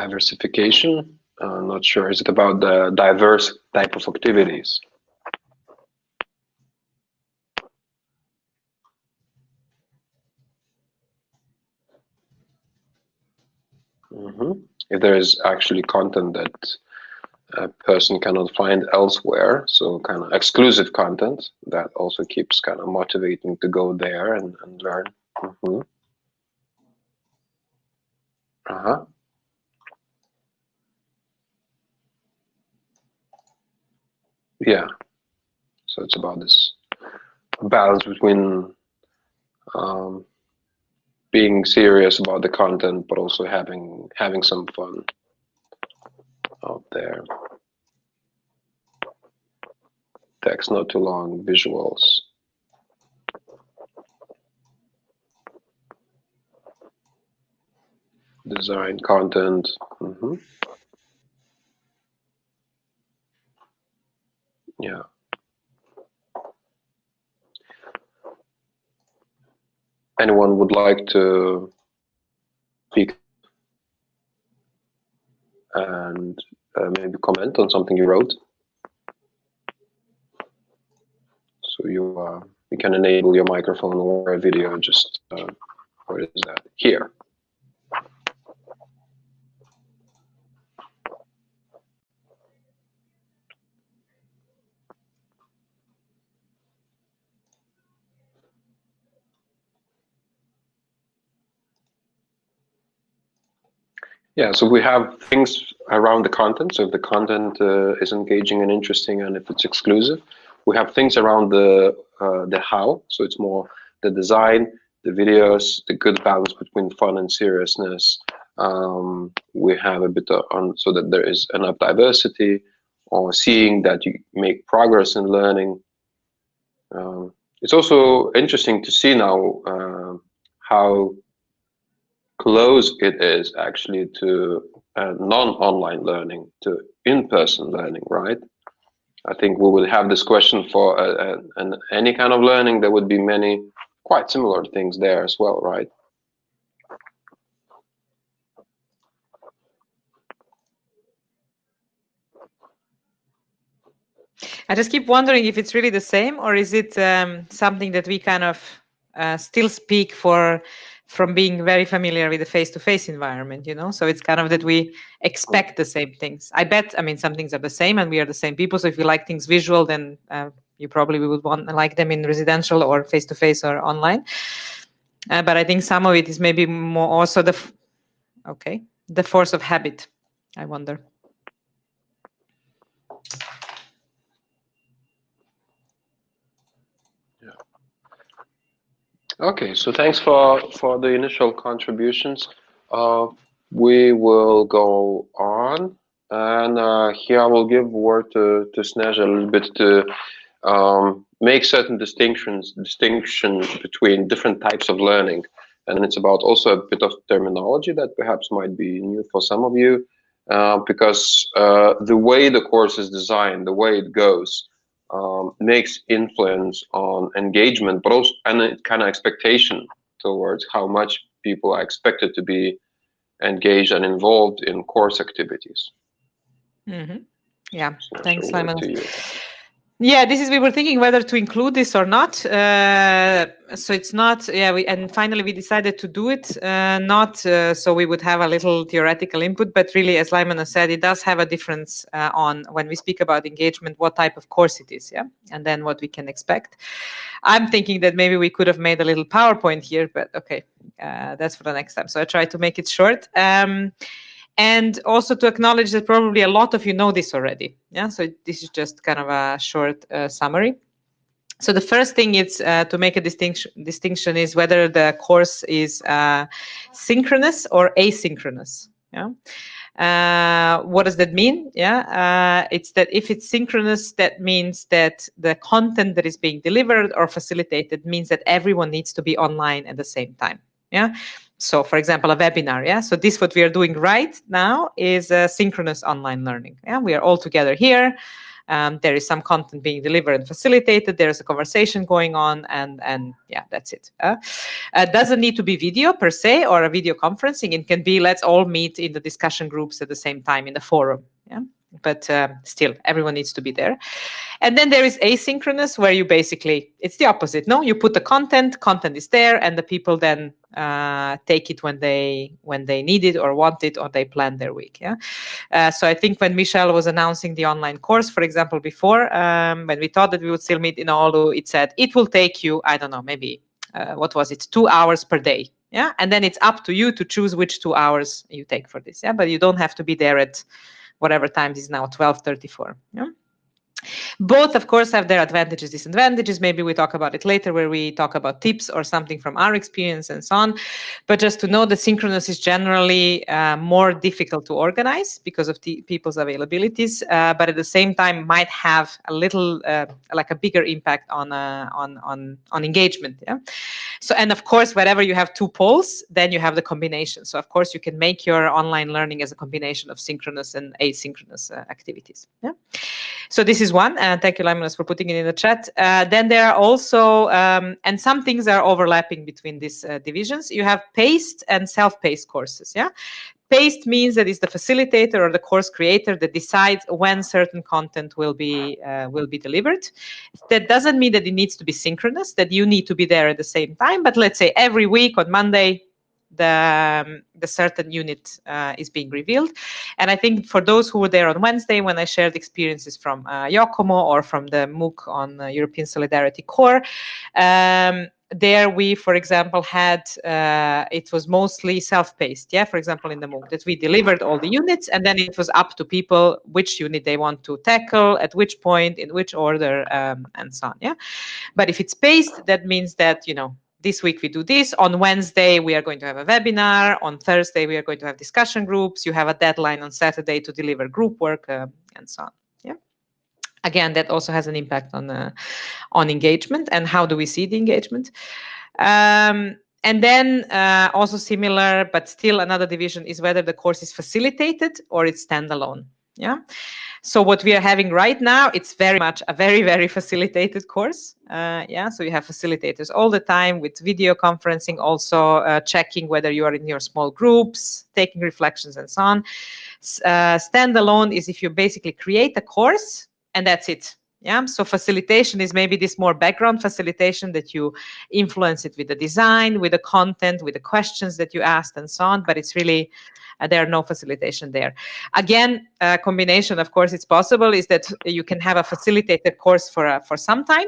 diversification. I'm not sure. Is it about the diverse type of activities? Mm -hmm. If there is actually content that a person cannot find elsewhere, so kind of exclusive content that also keeps kind of motivating to go there and, and learn. Mm -hmm. Uh Yeah. So it's about this balance between um, being serious about the content, but also having having some fun out there. Text not too long, visuals. Design content. Mm -hmm. Yeah. Anyone would like to speak and uh, maybe comment on something you wrote? So you uh, you can enable your microphone or a video just uh, where is that? Here. Yeah, so we have things around the content. So if the content uh, is engaging and interesting, and if it's exclusive, we have things around the uh, the how. So it's more the design, the videos, the good balance between fun and seriousness. Um, we have a bit on so that there is enough diversity, or seeing that you make progress in learning. Um, it's also interesting to see now uh, how close it is actually to uh, non-online learning, to in-person learning, right? I think we would have this question for uh, uh, an, any kind of learning. There would be many quite similar things there as well, right? I just keep wondering if it's really the same, or is it um, something that we kind of uh, still speak for from being very familiar with the face-to-face environment you know? So it's kind of that we expect the same things. I bet i mean some things are the same and we are the same people. So if you like things visual then uh, you probably would want to like them in residential or face-to-face or online. Uh, but i think some of it is maybe more also the okay the force of habit i wonder Okay, so thanks for for the initial contributions. Uh, we will go on, and uh, here I will give word to to Sneža a little bit to um, make certain distinctions distinction between different types of learning, and it's about also a bit of terminology that perhaps might be new for some of you, uh, because uh, the way the course is designed, the way it goes um, makes influence on engagement, but also and kind of expectation towards how much people are expected to be engaged and involved in course activities. Mm -hmm. Yeah, so thanks, Simon. Yeah, this is we were thinking whether to include this or not. Uh, so it's not. Yeah, we and finally we decided to do it. Uh, not uh, so we would have a little theoretical input, but really, as Lyman said, it does have a difference uh, on when we speak about engagement, what type of course it is, yeah, and then what we can expect. I'm thinking that maybe we could have made a little PowerPoint here, but okay, uh, that's for the next time. So I try to make it short. Um, and also to acknowledge that probably a lot of you know this already. Yeah, so this is just kind of a short uh, summary. So the first thing is uh, to make a distinction. Distinction is whether the course is uh, synchronous or asynchronous. Yeah. Uh, what does that mean? Yeah, uh, it's that if it's synchronous, that means that the content that is being delivered or facilitated means that everyone needs to be online at the same time. Yeah, so for example, a webinar, yeah? So this, what we are doing right now is uh, synchronous online learning. Yeah, we are all together here. Um, there is some content being delivered and facilitated. There is a conversation going on, and and yeah, that's it. Uh, uh, doesn't need to be video per se or a video conferencing. It can be let's all meet in the discussion groups at the same time in the forum. But uh, still everyone needs to be there. And then there is asynchronous where you basically it's the opposite no? You put the content content is there and the people then uh, take it when they when they need it or want it or they plan their week yeah? Uh, so i think when michelle was announcing the online course for example before um, when we thought that we would still meet in Oulu it said it will take you i don't know maybe uh, what was it two hours per day yeah? And then it's up to you to choose which two hours you take for this yeah? But you don't have to be there at whatever times is now 1234 yeah both of course have their advantages disadvantages. Maybe we talk about it later where we talk about tips or something from our experience and so on. But just to know that synchronous is generally uh, more difficult to organize because of people's availabilities uh, but at the same time might have a little uh, like a bigger impact on uh, on on on engagement yeah? So and of course wherever you have two poles then you have the combination. So of course you can make your online learning as a combination of synchronous and asynchronous uh, activities yeah so this is one. And thank you, Laimonas, for putting it in the chat. Uh, then there are also, um, and some things are overlapping between these uh, divisions. You have paced and self-paced courses. Yeah, paced means that it's the facilitator or the course creator that decides when certain content will be uh, will be delivered. That doesn't mean that it needs to be synchronous. That you need to be there at the same time. But let's say every week on Monday the um, the certain unit uh, is being revealed. And I think for those who were there on Wednesday when I shared experiences from uh, Yokomo or from the MOOC on uh, European Solidarity Corps, um, there we, for example, had uh, it was mostly self-paced. Yeah, for example, in the MOOC that we delivered all the units, and then it was up to people which unit they want to tackle at which point, in which order, um, and so on. Yeah, but if it's paced, that means that you know this week we do this. On Wednesday, we are going to have a webinar. On Thursday, we are going to have discussion groups. You have a deadline on Saturday to deliver group work uh, and so on. Yeah. Again, that also has an impact on uh, on engagement and how do we see the engagement. Um, and then uh, also similar, but still another division is whether the course is facilitated or it's standalone. Yeah. So what we are having right now, it's very much a very, very facilitated course. Uh, yeah, so you have facilitators all the time with video conferencing, also uh, checking whether you are in your small groups, taking reflections and so on. Uh, standalone is if you basically create a course and that's it. Yeah, so facilitation is maybe this more background facilitation that you influence it with the design, with the content, with the questions that you asked and so on, but it's really uh, there are no facilitation there. Again, a combination, of course, it's possible, is that you can have a facilitated course for, uh, for some time,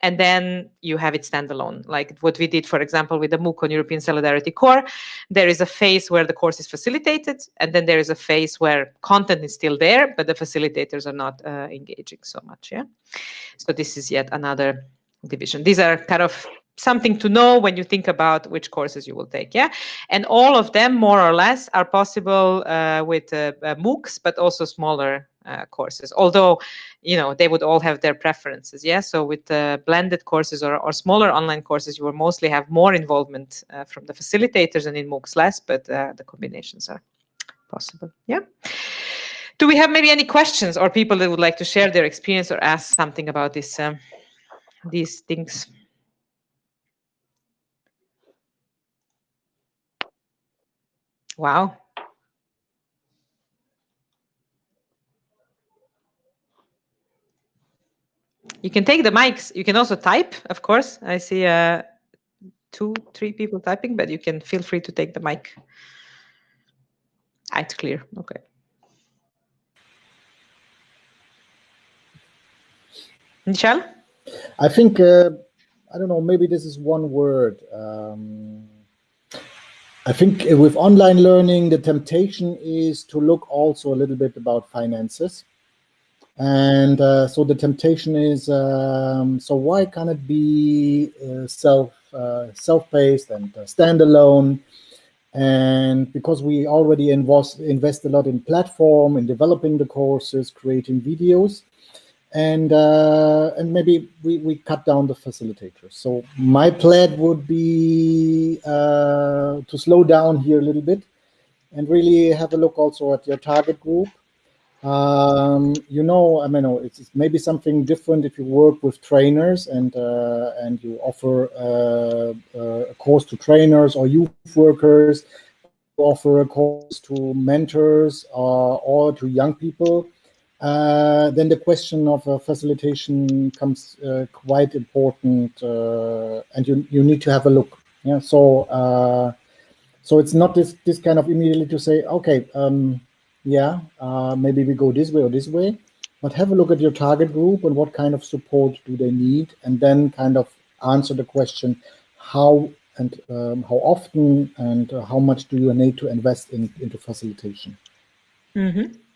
and then you have it standalone, like what we did, for example, with the MOOC on European Solidarity Corps. There is a phase where the course is facilitated, and then there is a phase where content is still there, but the facilitators are not uh, engaging so much. Yeah, so this is yet another division. These are kind of something to know when you think about which courses you will take yeah? And all of them more or less are possible uh, with uh, uh, moocs but also smaller uh, courses. Although you know they would all have their preferences yeah? So with the blended courses or, or smaller online courses you will mostly have more involvement uh, from the facilitators and in moocs less but uh, the combinations are possible yeah? Do we have maybe any questions or people that would like to share their experience or ask something about this um, these things Wow. You can take the mics. You can also type, of course. I see uh, two, three people typing, but you can feel free to take the mic. Ah, it's clear. Okay. Michelle? I think, uh, I don't know, maybe this is one word. Um, I think with online learning, the temptation is to look also a little bit about finances. And uh, so the temptation is, um, so why can't it be uh, self, uh, self-paced and uh, standalone? And because we already invest, invest a lot in platform, in developing the courses, creating videos, and uh, and maybe we, we cut down the facilitators. So my plan would be uh, to slow down here a little bit and really have a look also at your target group um, you know, I mean, it's, maybe something different if you work with trainers and uh, and you offer uh, uh, a course to trainers or youth workers, offer a course to mentors or, uh, or to young people. Uh, then the question of uh, facilitation comes quite important, and you you need to have a look. Yeah, so uh, so it's not this this kind of immediately to say, okay. Um, yeah, uh, maybe we go this way or this way, but have a look at your target group and what kind of support do they need, and then kind of answer the question, how and um, how often and uh, how much do you need to invest in, into facilitation. Mm -hmm.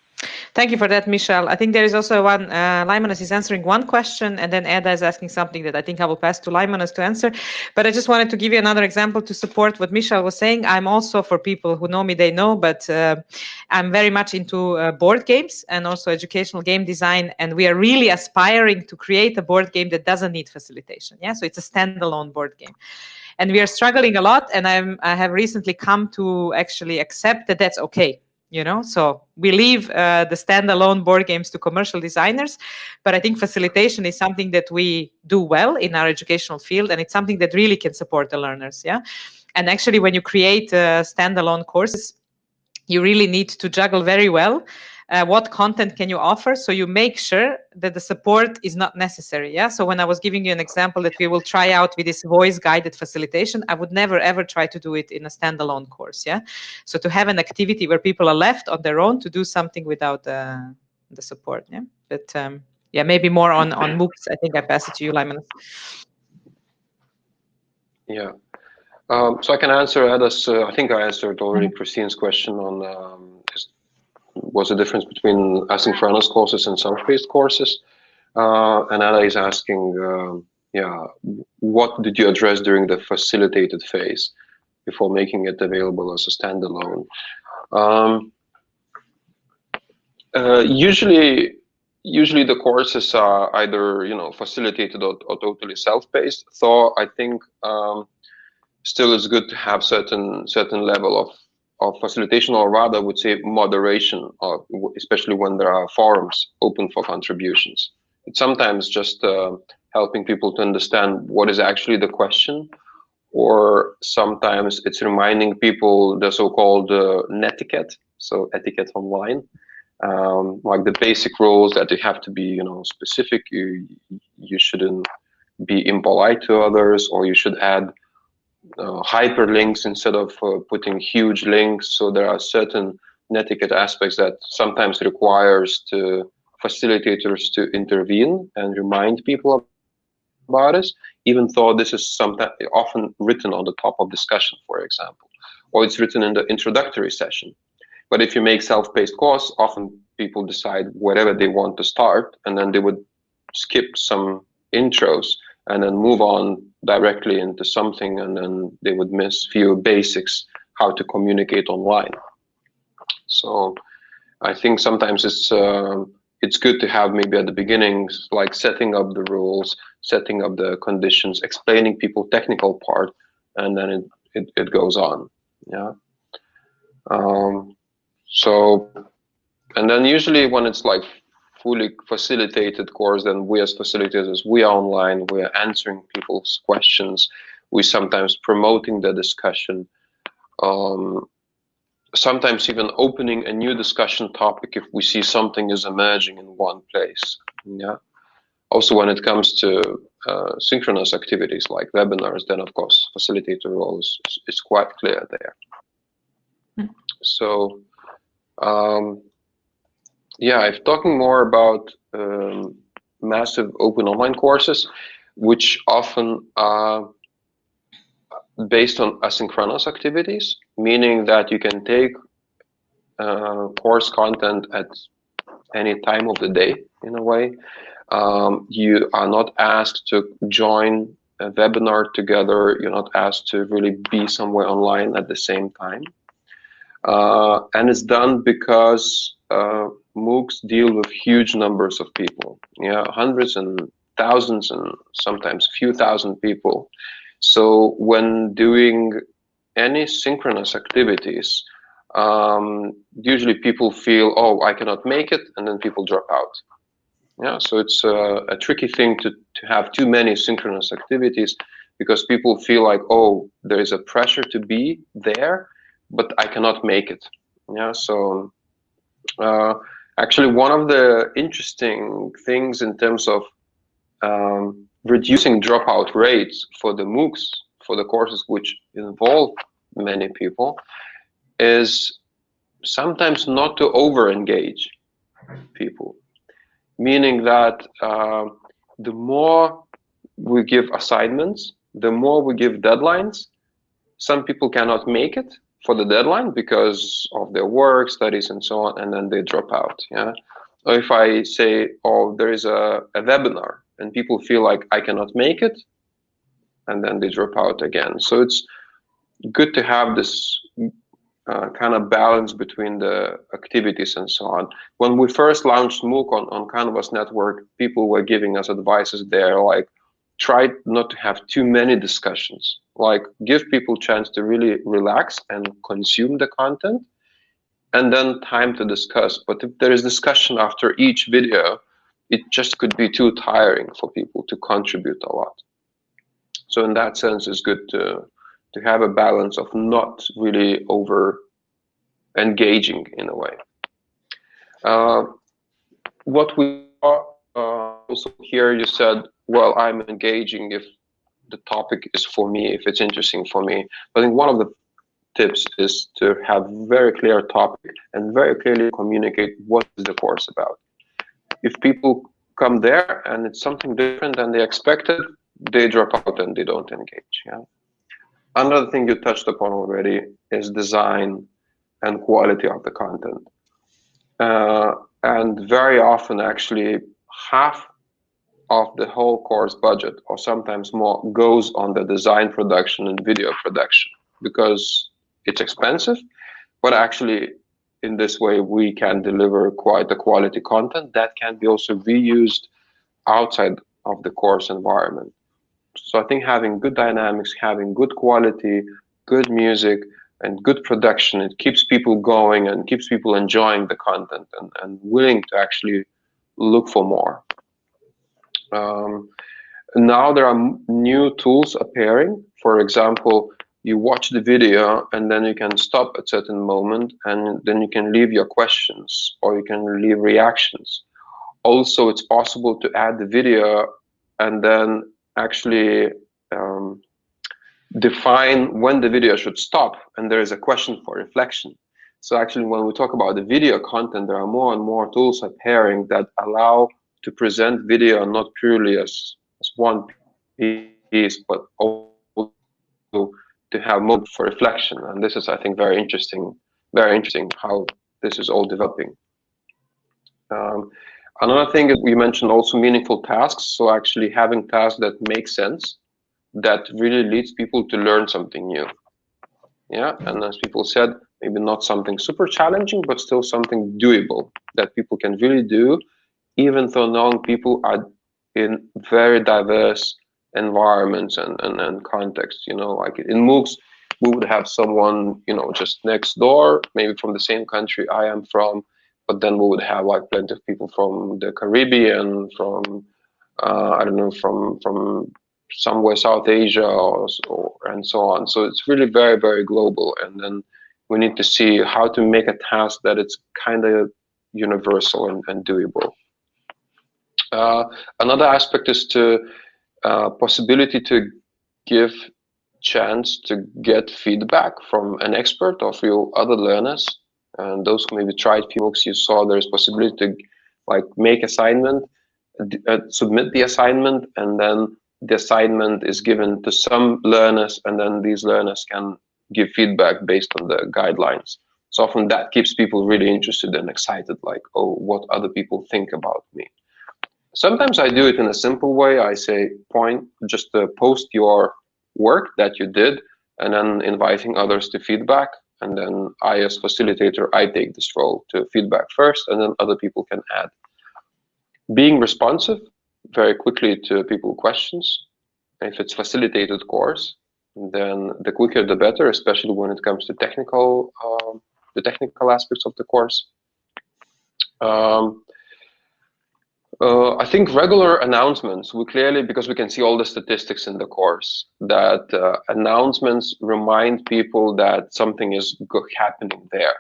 Thank you for that, Michelle. I think there is also one, uh, Laimonas is answering one question, and then Ada is asking something that I think I will pass to Laimonas to answer. But I just wanted to give you another example to support what Michelle was saying. I'm also, for people who know me, they know, but uh, I'm very much into uh, board games and also educational game design. And we are really aspiring to create a board game that doesn't need facilitation. Yeah, so it's a standalone board game and we are struggling a lot and I'm, i have recently come to actually accept that that's okay you know? So we leave uh, the standalone board games to commercial designers but i think facilitation is something that we do well in our educational field and it's something that really can support the learners yeah? And actually when you create uh, standalone courses you really need to juggle very well uh, what content can you offer so you make sure that the support is not necessary yeah? So when i was giving you an example that we will try out with this voice guided facilitation i would never ever try to do it in a standalone course yeah? So to have an activity where people are left on their own to do something without uh, the support yeah? But um, yeah maybe more on on moocs. I think i pass it to you lyman. Yeah. Um, so I can answer Ada's, uh, I think I answered already mm -hmm. Christine's question on um, was the difference between asynchronous courses and self-paced courses. Uh, is asking, uh, yeah, what did you address during the facilitated phase before making it available as a standalone? Um, uh, usually, usually the courses are either you know facilitated or, or totally self-paced. So I think um, still it's good to have certain certain level of of facilitation, or rather, I would say moderation, of, especially when there are forums open for contributions. It's sometimes just uh, helping people to understand what is actually the question, or sometimes it's reminding people the so-called uh, netiquette, so etiquette online, um, like the basic rules that you have to be, you know, specific. You you shouldn't be impolite to others, or you should add hyperlinks instead of uh, putting huge links. So there are certain netiquette aspects that sometimes requires to facilitators to intervene and remind people about this, even though this is sometimes often written on the top of discussion, for example, or it's written in the introductory session. But if you make self-paced course, often people decide whatever they want to start, and then they would skip some intros and then move on directly into something and then they would miss few basics how to communicate online. So i think sometimes it's uh, it's good to have maybe at the beginning like setting up the rules setting up the conditions explaining people technical part and then it it, it goes on. Yeah. Um, so and then usually when it's like fully facilitated course, then we as facilitators, we are online, we are answering people's questions, we sometimes promoting the discussion, um, sometimes even opening a new discussion topic if we see something is emerging in one place. Yeah. Also, when it comes to uh, synchronous activities like webinars, then of course facilitator role is, is quite clear there. Mm. So. Um, yeah, if talking more about um, massive open online courses, which often are based on asynchronous activities, meaning that you can take uh, course content at any time of the day in a way. Um, you are not asked to join a webinar together. You're not asked to really be somewhere online at the same time. Uh, and it's done because uh, MOOCs deal with huge numbers of people, yeah, hundreds and thousands and sometimes few thousand people. So when doing any synchronous activities, um, usually people feel, oh, I cannot make it, and then people drop out. Yeah, so it's a, a tricky thing to, to have too many synchronous activities because people feel like, oh, there is a pressure to be there, but I cannot make it. Yeah, so uh, actually, one of the interesting things in terms of um, reducing dropout rates for the MOOCs, for the courses which involve many people, is sometimes not to over engage people, meaning that uh, the more we give assignments, the more we give deadlines, some people cannot make it for the deadline because of their work, studies, and so on, and then they drop out. Yeah. Or if I say, oh, there is a, a webinar, and people feel like I cannot make it, and then they drop out again. So it's good to have this uh, kind of balance between the activities and so on. When we first launched MOOC on, on Canvas Network, people were giving us advices there like, try not to have too many discussions. Like, give people chance to really relax and consume the content, and then time to discuss. But if there is discussion after each video, it just could be too tiring for people to contribute a lot. So in that sense, it's good to to have a balance of not really over engaging in a way. Uh, what we uh, also here, you said, well, I'm engaging if the topic is for me, if it's interesting for me. I think one of the tips is to have very clear topic and very clearly communicate what is the course about. If people come there and it's something different than they expected, they drop out and they don't engage. Yeah another thing you touched upon already is design and quality of the content. Uh, and very often, actually, half of the whole course budget, or sometimes more, goes on the design production and video production because it's expensive. But actually, in this way, we can deliver quite a quality content that can be also reused outside of the course environment. So I think having good dynamics, having good quality, good music, and good production, it keeps people going and keeps people enjoying the content and, and willing to actually look for more. Um, now there are new tools appearing. For example, you watch the video and then you can stop at certain moment and then you can leave your questions or you can leave reactions. Also, it's possible to add the video and then actually um, define when the video should stop and there is a question for reflection. So actually when we talk about the video content, there are more and more tools appearing that allow to present video not purely as, as one piece, but also to have mode for reflection. And this is, I think, very interesting, very interesting how this is all developing. Um, Another thing is we mentioned also meaningful tasks. So actually having tasks that make sense, that really leads people to learn something new. Yeah, and as people said, maybe not something super challenging, but still something doable that people can really do, even though knowing people are in very diverse environments and, and, and contexts. You know, like in MOOCs, we would have someone, you know, just next door, maybe from the same country I am from, but then we would have like plenty of people from the Caribbean, from uh, I don't know, from from somewhere South Asia or, or, and so on. So it's really very very global, and then we need to see how to make a task that it's kind of universal and, and doable. Uh, another aspect is to uh, possibility to give chance to get feedback from an expert or from other learners and those who maybe tried PMOOCs, you saw there's possibility to like make assignment, uh, submit the assignment, and then the assignment is given to some learners, and then these learners can give feedback based on the guidelines. So often that keeps people really interested and excited, like, oh, what other people think about me. Sometimes I do it in a simple way. I say, point, just uh, post your work that you did, and then inviting others to feedback and then I, as facilitator, I take this role to feedback first, and then other people can add. Being responsive very quickly to people questions. If it's facilitated course, then the quicker the better, especially when it comes to technical um, the technical aspects of the course. Um, uh, I think regular announcements, we clearly, because we can see all the statistics in the course, that uh, announcements remind people that something is happening there.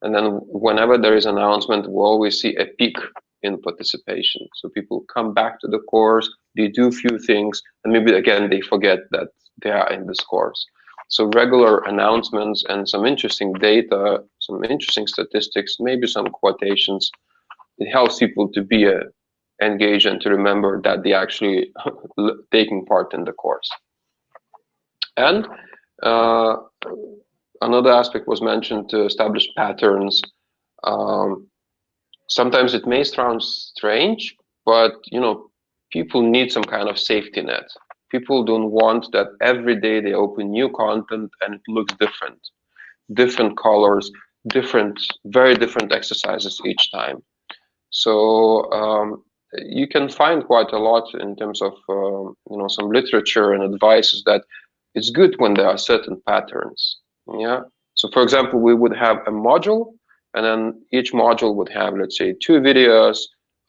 And then whenever there is an announcement, we always see a peak in participation. So people come back to the course, they do a few things, and maybe again, they forget that they are in this course. So regular announcements and some interesting data, some interesting statistics, maybe some quotations, it helps people to be uh, engaged and to remember that they actually taking part in the course. And uh, another aspect was mentioned to establish patterns. Um, sometimes it may sound strange, but you know, people need some kind of safety net. People don't want that every day they open new content and it looks different, different colors, different, very different exercises each time. So um, you can find quite a lot in terms of um, you know some literature and advices that it's good when there are certain patterns. Yeah. So for example, we would have a module, and then each module would have let's say two videos,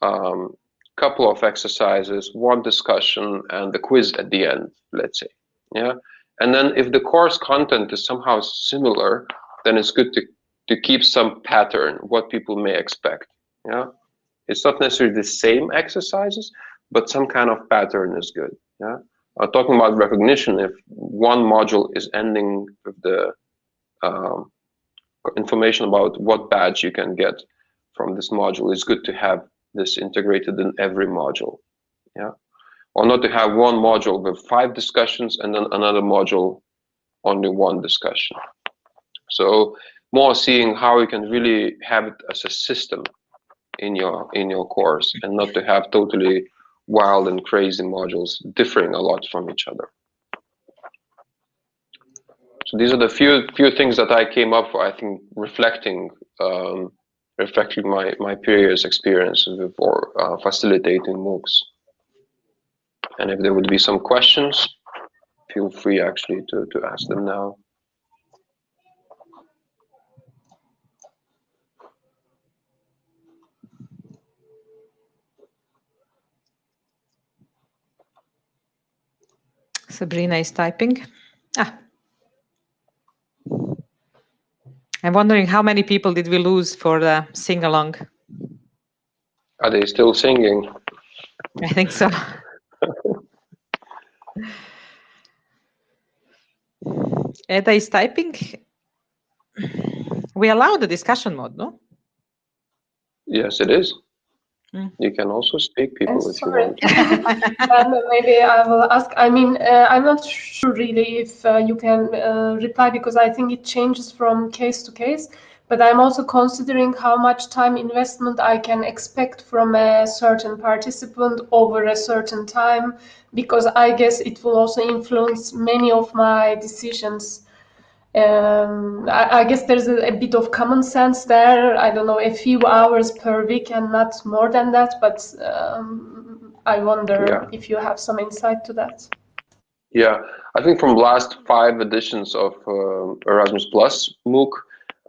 um, couple of exercises, one discussion, and the quiz at the end. Let's say. Yeah. And then if the course content is somehow similar, then it's good to to keep some pattern what people may expect. Yeah. It's not necessarily the same exercises, but some kind of pattern is good. Yeah. Uh, talking about recognition, if one module is ending with the um, information about what badge you can get from this module, it's good to have this integrated in every module. Yeah. Or not to have one module with five discussions and then another module only one discussion. So more seeing how you can really have it as a system in your in your course and not to have totally wild and crazy modules differing a lot from each other. So these are the few few things that I came up for. I think reflecting um, reflecting my my previous experience before uh, facilitating MOOCs. And if there would be some questions, feel free actually to to ask them now. Sabrina is typing. Ah. I'm wondering how many people did we lose for the sing-along? Are they still singing? I think so. Eda is typing. We allow the discussion mode, no? Yes, it is. Mm. You can also speak people if you want. um, maybe I will ask. I mean, uh, I'm not sure really if uh, you can uh, reply because I think it changes from case to case. But I'm also considering how much time investment I can expect from a certain participant over a certain time, because I guess it will also influence many of my decisions um, I, I, guess there's a, a, bit of common sense there. I don't know, a few hours per week and not more than that, but um, I wonder yeah. if you have some insight to that. Yeah, I think from last five editions of uh, Erasmus Plus MOOC,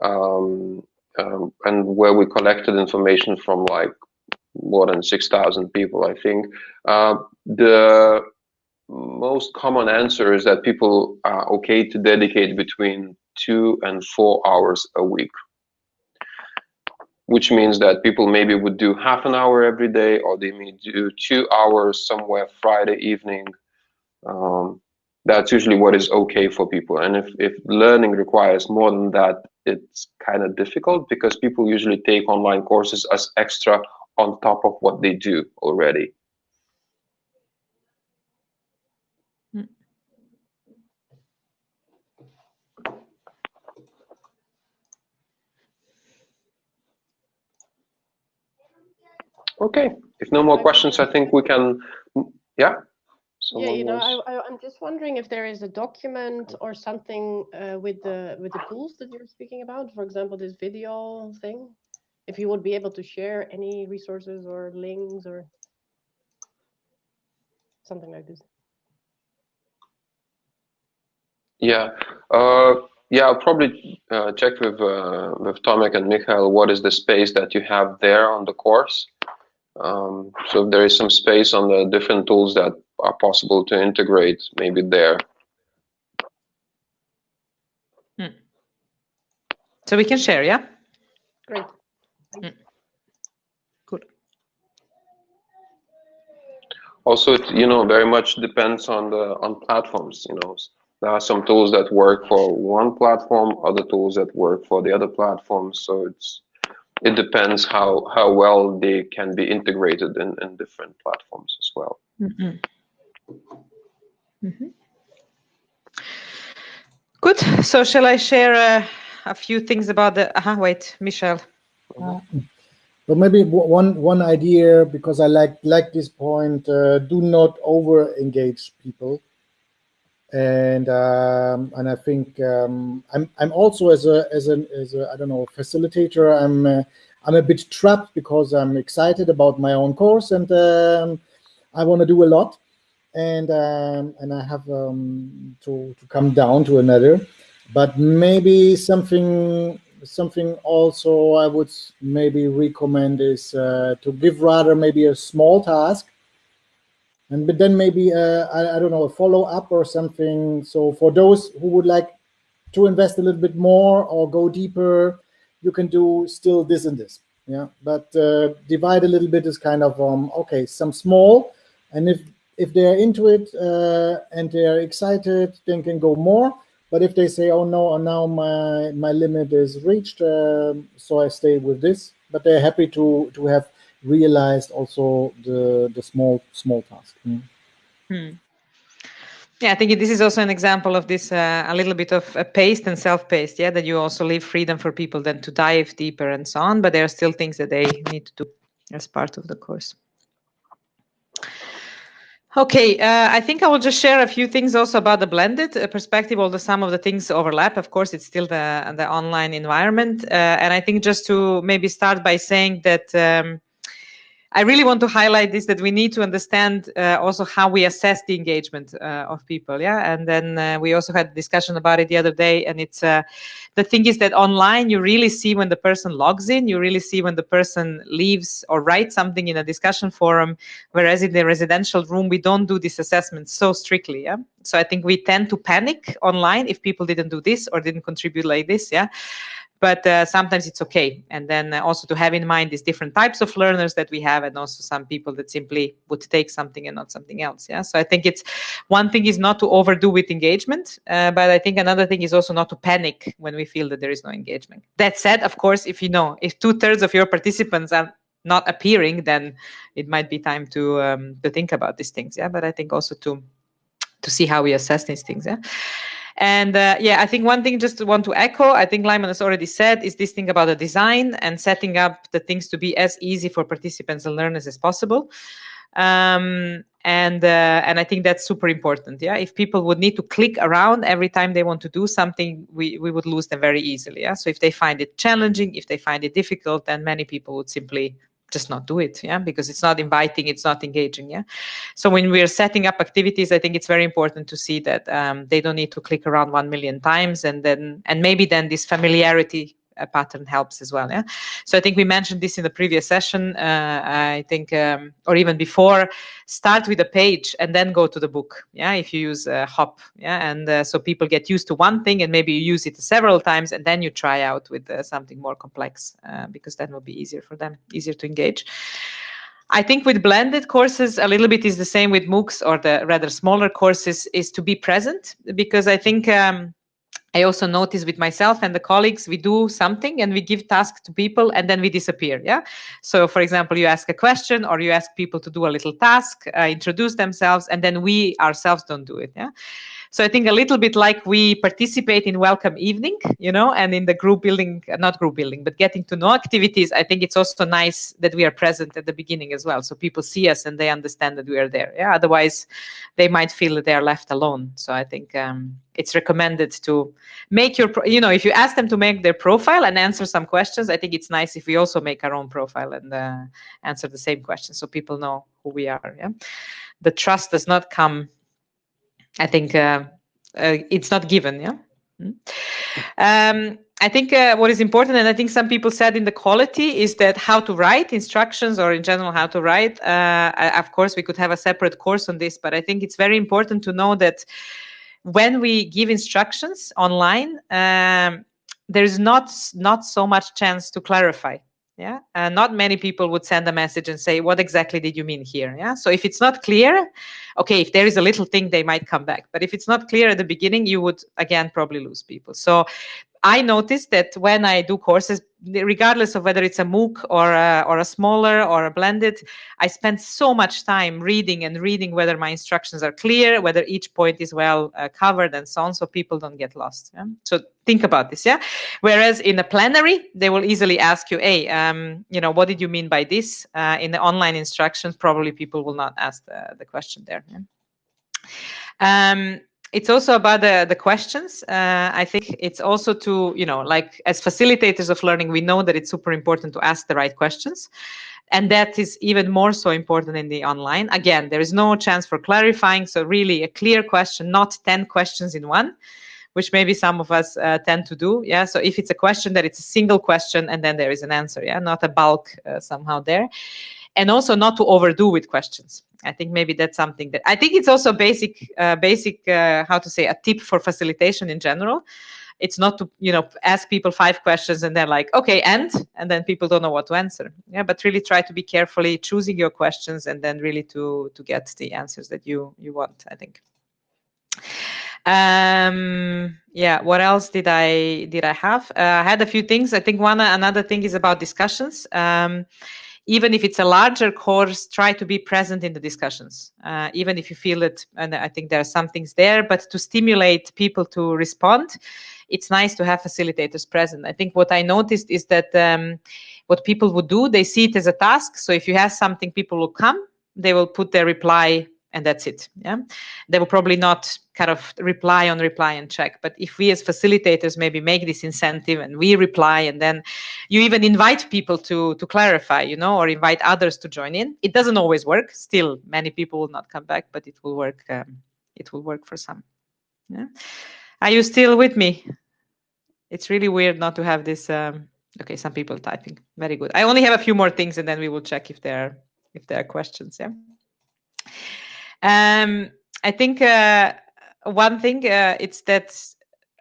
um, um, and where we collected information from like more than 6,000 people, I think, uh, the most common answer is that people are okay to dedicate between two and four hours a week which means that people maybe would do half an hour every day or they may do two hours somewhere friday evening. Um, that's usually what is okay for people. And if, if learning requires more than that it's kind of difficult because people usually take online courses as extra on top of what they do already Okay, if no more questions, I think we can, yeah? Someone yeah, you know, I, am just wondering if there is a document or something uh, with the with the tools that you're speaking about. For example, this video thing. If you would be able to share any resources or links or something like this. Yeah, uh, yeah, I'll probably uh, check with uh, with Tomek and Michael what is the space that you have there on the course. Um, so if there is some space on the different tools that are possible to integrate, maybe there. Hmm. So we can share, yeah. Great. Hmm. Good. Also, it, you know, very much depends on the on platforms. You know, there are some tools that work for one platform, other tools that work for the other platforms. So it's it depends how how well they can be integrated in, in different platforms as well. Mm -hmm. Mm -hmm. Good. So shall I share uh, a few things about the? Uh -huh, wait, Michelle. Uh, but maybe one one idea because I like like this point. Uh, do not over engage people and um, and I think um, I'm I'm also as a as an as a I don't know facilitator I'm uh, I'm a bit trapped because I'm excited about my own course and um, I want to do a lot. And um, and I have um, to to come down to another. But maybe something something also I would maybe recommend is uh, to give rather maybe a small task and but then maybe uh, I, I don't know a follow-up or something. So for those who would like to invest a little bit more or go deeper you can do still this and this. Yeah but uh, divide a little bit is kind of um okay some small. And if if they're into it uh, and they're excited then can go more. But if they say oh no now my my limit is reached uh, so i stay with this. But they're happy to to have realized also the the small small task. Mm. Hmm. Yeah, I think this is also an example of this uh, a little bit of a paced and self-paced. Yeah, that you also leave freedom for people then to dive deeper and so on. But there are still things that they need to do as part of the course. Okay, uh, I think I will just share a few things also about the blended uh, perspective, although some of the things overlap. Of course, it's still the, the online environment. Uh, and I think just to maybe start by saying that um, I really want to highlight this that we need to understand uh, also how we assess the engagement uh, of people. Yeah, and then uh, we also had a discussion about it the other day. And it's uh, the thing is that online you really see when the person logs in, you really see when the person leaves or writes something in a discussion forum. Whereas in the residential room we don't do this assessment so strictly. Yeah, so I think we tend to panic online if people didn't do this or didn't contribute like this. Yeah but uh, sometimes it's okay. And then uh, also to have in mind these different types of learners that we have, and also some people that simply would take something and not something else. Yeah. So I think it's one thing is not to overdo with engagement, uh, but I think another thing is also not to panic when we feel that there is no engagement. That said, of course, if you know if two thirds of your participants are not appearing, then it might be time to um, to think about these things. Yeah. But I think also to to see how we assess these things. Yeah. And uh, yeah, I think one thing just want to echo, I think Lyman has already said, is this thing about the design and setting up the things to be as easy for participants and learners as possible. Um, and uh, and I think that's super important. Yeah, if people would need to click around every time they want to do something, we we would lose them very easily. Yeah, so if they find it challenging, if they find it difficult, then many people would simply just not do it yeah because it's not inviting it's not engaging yeah. So when we're setting up activities i think it's very important to see that um, they don't need to click around one million times and then and maybe then this familiarity pattern helps as well. Yeah. So I think we mentioned this in the previous session. Uh, I think, um, or even before, start with a page and then go to the book. Yeah. If you use uh, Hop. Yeah. And uh, so people get used to one thing and maybe you use it several times and then you try out with uh, something more complex uh, because that will be easier for them, easier to engage. I think with blended courses, a little bit is the same with MOOCs or the rather smaller courses is to be present because I think um, I also notice with myself and the colleagues, we do something and we give tasks to people and then we disappear. Yeah. So, for example, you ask a question or you ask people to do a little task, uh, introduce themselves, and then we ourselves don't do it. Yeah. So I think a little bit like we participate in welcome evening, you know, and in the group building, not group building, but getting to know activities. I think it's also nice that we are present at the beginning as well. So people see us and they understand that we are there. Yeah. Otherwise, they might feel that they are left alone. So I think um, it's recommended to make your, you know, if you ask them to make their profile and answer some questions, I think it's nice if we also make our own profile and uh, answer the same questions so people know who we are. Yeah. The trust does not come I think uh, uh, it's not given, yeah. Hmm? Um, I think uh, what is important, and I think some people said in the quality, is that how to write instructions or in general how to write. Uh, of course, we could have a separate course on this, but I think it's very important to know that when we give instructions online, um, there's not not so much chance to clarify yeah and not many people would send a message and say what exactly did you mean here? Yeah so if it's not clear okay if there is a little thing they might come back but if it's not clear at the beginning you would again probably lose people. So I noticed that when I do courses, regardless of whether it's a MOOC or a, or a smaller or a blended, I spend so much time reading and reading whether my instructions are clear, whether each point is well uh, covered, and so on, so people don't get lost. Yeah? So think about this, yeah. Whereas in a plenary, they will easily ask you, "Hey, um, you know, what did you mean by this?" Uh, in the online instructions, probably people will not ask the, the question there. Yeah? Um, it's also about the, the questions. Uh, I think it's also to, you know, like as facilitators of learning, we know that it's super important to ask the right questions. And that is even more so important in the online. Again, there is no chance for clarifying. So really a clear question, not 10 questions in one, which maybe some of us uh, tend to do. Yeah. So if it's a question that it's a single question and then there is an answer. Yeah. Not a bulk uh, somehow there and also not to overdo with questions. I think maybe that's something that I think it's also basic, uh, basic, uh, how to say, a tip for facilitation in general. It's not to you know ask people five questions and they're like, okay, and and then people don't know what to answer. Yeah, but really try to be carefully choosing your questions and then really to to get the answers that you you want. I think. Um, yeah. What else did I did I have? Uh, I had a few things. I think one another thing is about discussions. Um, even if it's a larger course, try to be present in the discussions, uh, even if you feel it. And I think there are some things there, but to stimulate people to respond, it's nice to have facilitators present. I think what I noticed is that um, what people would do, they see it as a task. So if you have something, people will come, they will put their reply and that's it yeah? They will probably not kind of reply on reply and check but if we as facilitators maybe make this incentive and we reply and then you even invite people to to clarify you know or invite others to join in it doesn't always work. Still many people will not come back but it will work um, it will work for some yeah? Are you still with me? It's really weird not to have this um, okay some people typing. Very good. I only have a few more things and then we will check if there are if there are questions yeah um, I think uh, one thing uh, it's that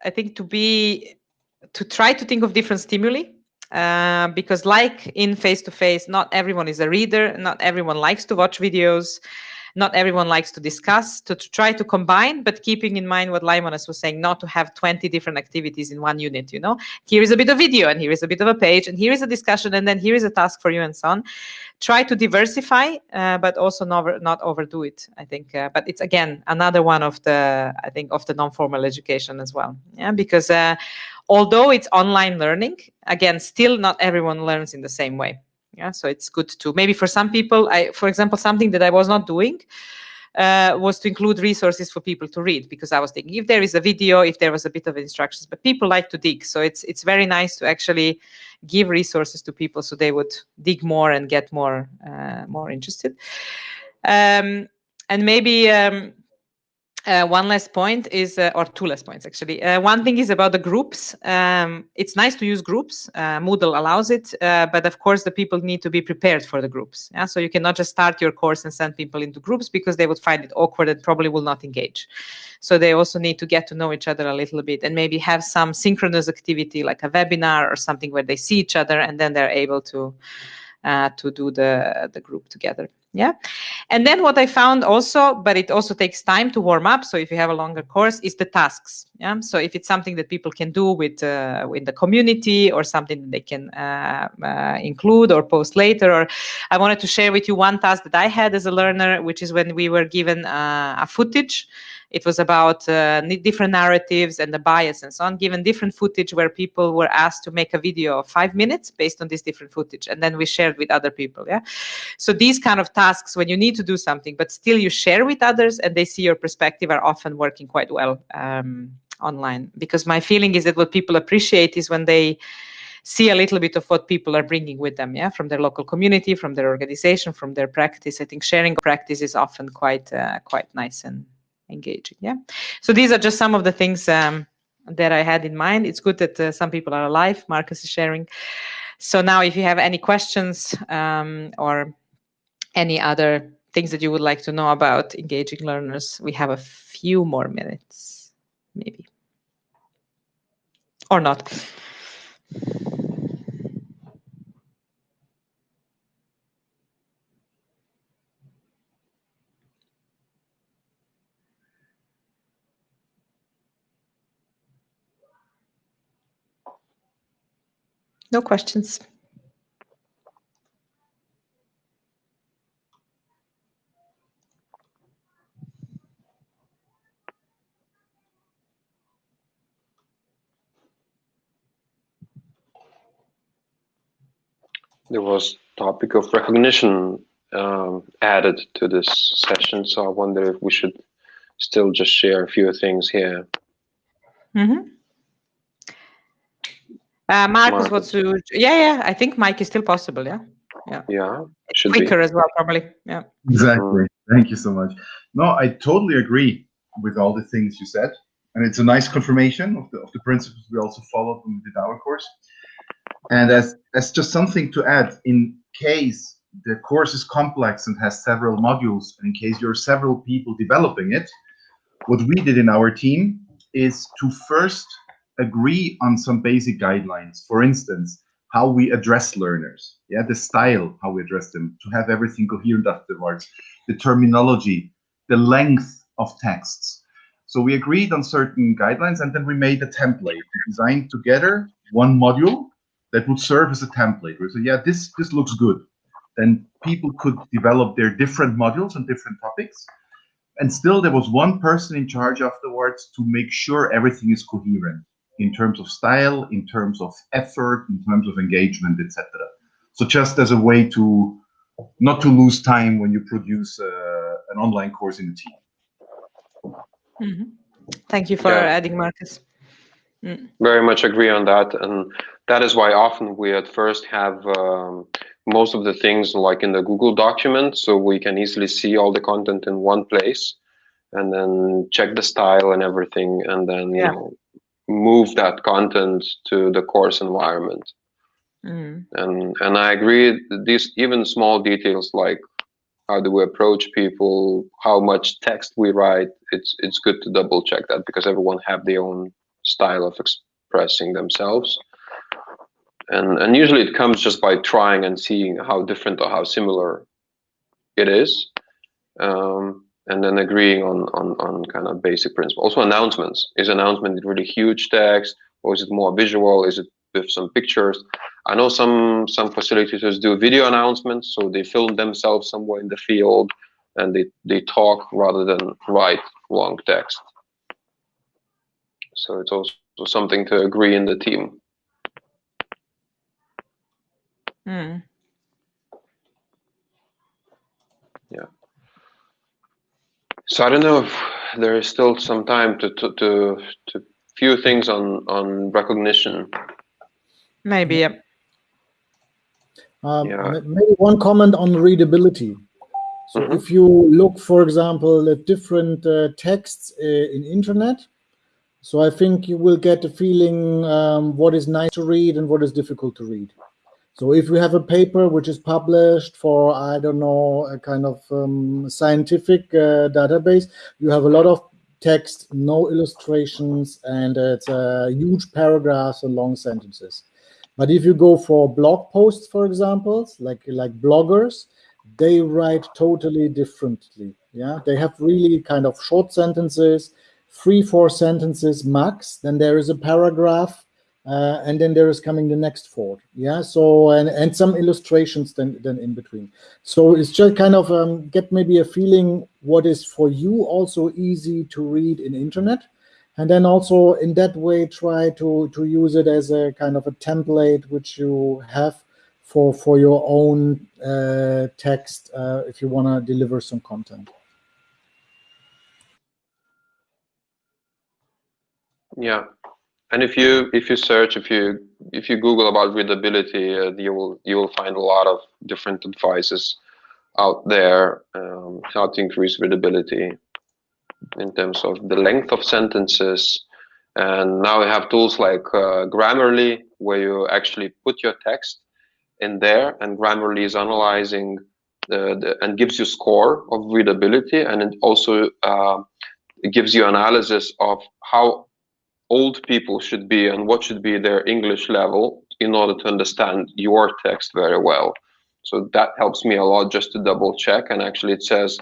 I think to be to try to think of different stimuli uh, because like in face to face, not everyone is a reader, not everyone likes to watch videos not everyone likes to discuss to, to try to combine but keeping in mind what Laimonas was saying not to have 20 different activities in one unit you know? Here is a bit of video and here is a bit of a page and here is a discussion and then here is a task for you and so on. Try to diversify uh, but also not, not overdo it i think uh, but it's again another one of the i think of the non-formal education as well yeah? Because uh, although it's online learning again still not everyone learns in the same way yeah so it's good to maybe for some people i for example something that i was not doing uh, was to include resources for people to read because I was thinking if there is a video, if there was a bit of instructions, but people like to dig, so it's it's very nice to actually give resources to people so they would dig more and get more uh, more interested. Um, and maybe um, uh, one last point is, uh, or two last points actually. Uh, one thing is about the groups. Um, it's nice to use groups. Uh, Moodle allows it, uh, but of course the people need to be prepared for the groups. Yeah? So you cannot just start your course and send people into groups because they would find it awkward and probably will not engage. So they also need to get to know each other a little bit and maybe have some synchronous activity like a webinar or something where they see each other and then they're able to uh, to do the the group together yeah. And then what i found also but it also takes time to warm up. So if you have a longer course is the tasks. Yeah. So if it's something that people can do with uh, with the community or something they can uh, uh, include or post later. Or i wanted to share with you one task that i had as a learner which is when we were given uh, a footage it was about uh, different narratives and the bias and so on, given different footage where people were asked to make a video of five minutes based on this different footage. And then we shared with other people. Yeah. So these kind of tasks, when you need to do something, but still you share with others and they see your perspective, are often working quite well um, online. Because my feeling is that what people appreciate is when they see a little bit of what people are bringing with them yeah from their local community from their organization from their practice i think sharing practice is often quite uh, quite nice and engaging yeah so these are just some of the things um, that I had in mind. It's good that uh, some people are alive. Marcus is sharing. So now, if you have any questions um, or any other things that you would like to know about engaging learners, we have a few more minutes, maybe, or not. No questions. There was topic of recognition um, added to this session, so I wonder if we should still just share a few things here. Mm -hmm. Uh, Marcus, what's to, yeah, yeah. I think Mike is still possible. Yeah, yeah, yeah. Should quicker be. as well, probably. Yeah. Exactly. Thank you so much. No, I totally agree with all the things you said, and it's a nice confirmation of the of the principles we also followed when we did our course. And as as just something to add, in case the course is complex and has several modules, and in case you're several people developing it, what we did in our team is to first agree on some basic guidelines. For instance, how we address learners, yeah, the style, how we address them, to have everything coherent afterwards, the terminology, the length of texts. So we agreed on certain guidelines and then we made a template. We designed together one module that would serve as a template. We said, yeah, this, this looks good. Then people could develop their different modules on different topics. And still there was one person in charge afterwards to make sure everything is coherent in terms of style, in terms of effort, in terms of engagement, etc. So just as a way to not to lose time when you produce uh, an online course in a team. Mm -hmm. Thank you for yeah. adding, Marcus. Mm. Very much agree on that, and that is why often we at first have um, most of the things like in the Google document, so we can easily see all the content in one place, and then check the style and everything, and then yeah. you know, move that content to the course environment. Mm. And and I agree. These even small details like how do we approach people, how much text we write. It's it's good to double check that because everyone have their own style of expressing themselves. And and usually it comes just by trying and seeing how different or how similar it is. Um, and then agreeing on, on, on kind of basic principles. Also announcements. Is announcement really huge text or is it more visual? Is it with some pictures? I know some some facilitators do video announcements, so they film themselves somewhere in the field and they, they talk rather than write long text. So it's also something to agree in the team. Mm. Yeah. So I don't know if there is still some time to to to, to few things on on recognition. Maybe. Yeah. Um, yeah. Maybe one comment on readability. So mm -hmm. if you look, for example, at different uh, texts uh, in internet, so I think you will get a feeling um, what is nice to read and what is difficult to read. So if we have a paper which is published for, I don't know, a kind of um, scientific uh, database, you have a lot of text, no illustrations, and it's uh, huge paragraphs and long sentences. But if you go for blog posts, for example, like like bloggers, they write totally differently. Yeah, they have really kind of short sentences, three, four sentences max. Then there is a paragraph uh, and then there is coming the next four yeah so and and some illustrations then then in between. So it's just kind of um, get maybe a feeling what is for you also easy to read in internet. And then also in that way try to to use it as a kind of a template which you have for for your own uh, text uh, if you want to deliver some content. Yeah and if you if you search if you if you google about readability uh, you will you will find a lot of different advices out there um, how to increase readability in terms of the length of sentences. And now we have tools like uh, Grammarly, where you actually put your text in there, and Grammarly is analyzing the, the, and gives you score of readability, and it also uh, gives you analysis of how old people should be and what should be their English level in order to understand your text very well. So that helps me a lot just to double check. And actually, it says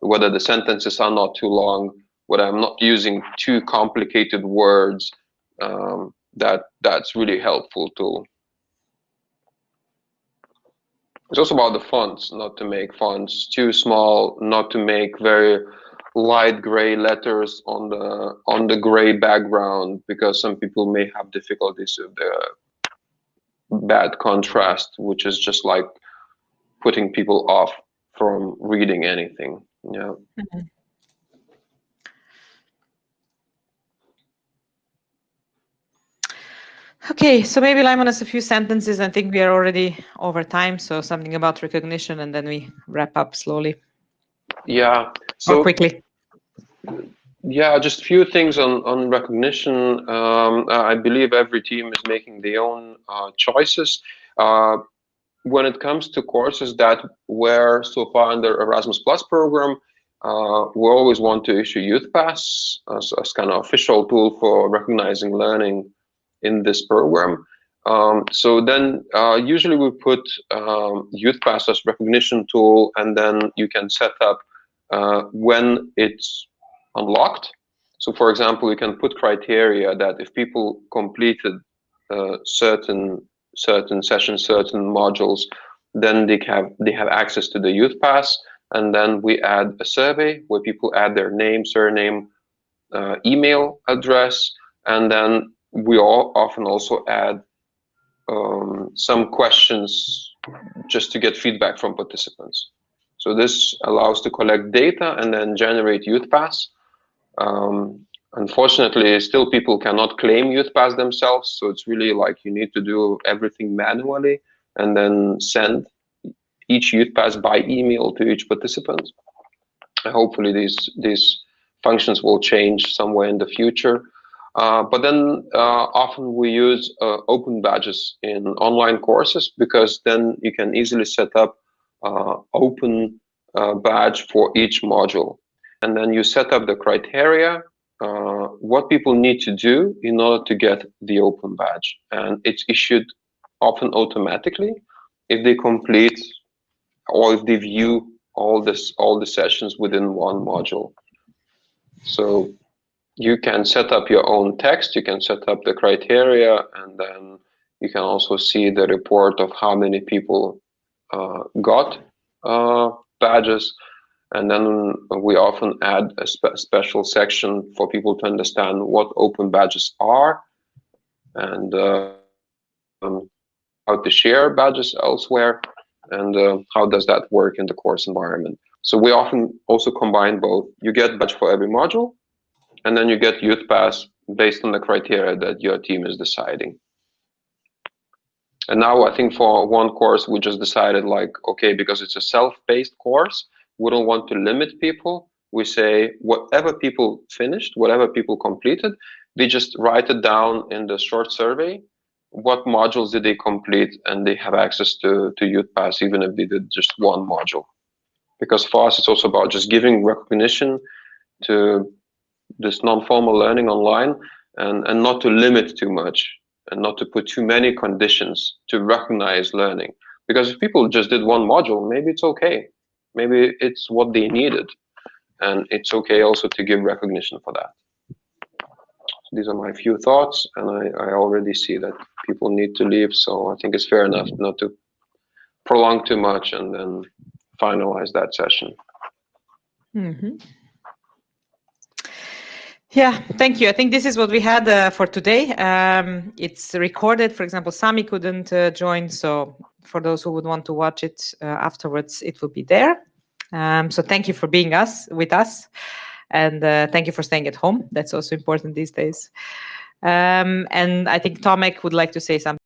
whether the sentences are not too long, whether I'm not using too complicated words. Um, that that's really helpful too. It's also about the fonts, not to make fonts too small, not to make very light gray letters on the on the gray background because some people may have difficulties with the bad contrast, which is just like putting people off from reading anything. Yeah. Mm -hmm. Okay, so maybe Laimonas has a few sentences. I think we are already over time, so something about recognition, and then we wrap up slowly. Yeah. So or quickly. Yeah, just a few things on on recognition. Um, I believe every team is making their own uh, choices. Uh, when it comes to courses that were so far under Erasmus Plus program, uh, we always want to issue Youthpass as, as kind of official tool for recognizing learning in this program. Um, so then uh, usually we put um, Youthpass as recognition tool, and then you can set up uh, when it's unlocked. So for example, you can put criteria that if people completed uh, certain certain sessions, certain modules, then they have they have access to the Youthpass, and then we add a survey where people add their name, surname, uh, email address, and then we all often also add um, some questions just to get feedback from participants. So this allows to collect data and then generate Youthpass. Um, unfortunately, still people cannot claim Youthpass themselves. So it's really like you need to do everything manually and then send each Youthpass by email to each participant. hopefully these, these functions will change somewhere in the future. Uh, but then uh, often we use uh, open badges in online courses because then you can easily set up uh, open uh, badge for each module. And then you set up the criteria, uh, what people need to do in order to get the open badge. And it's issued often automatically if they complete or if they view all this all the sessions within one module. So you can set up your own text, you can set up the criteria, and then you can also see the report of how many people uh, got uh, badges. And then we often add a spe special section for people to understand what open badges are and uh, um, how to share badges elsewhere and uh, how does that work in the course environment. So we often also combine both. You get badge for every module, and then you get youthpass based on the criteria that your team is deciding. And now I think for one course, we just decided like, okay, because it's a self-paced course, we don't want to limit people. We say whatever people finished, whatever people completed, they just write it down in the short survey. What modules did they complete? And they have access to, to Youthpass, even if they did just one module. Because for us, it's also about just giving recognition to this non-formal learning online and, and not to limit too much and not to put too many conditions to recognize learning. Because if people just did one module, maybe it's okay. Maybe it's what they needed. And it's okay also to give recognition for that. So these are my few thoughts, and I, I already see that people need to leave, so I think it's fair enough not to prolong too much and then finalize that session. Mm -hmm. Yeah, thank you. I think this is what we had uh, for today. Um, it's recorded. For example, Sami couldn't uh, join, so for those who would want to watch it uh, afterwards, it will be there. Um, so thank you for being us with us, and uh, thank you for staying at home. That's also important these days. Um, and I think Tomek would like to say something.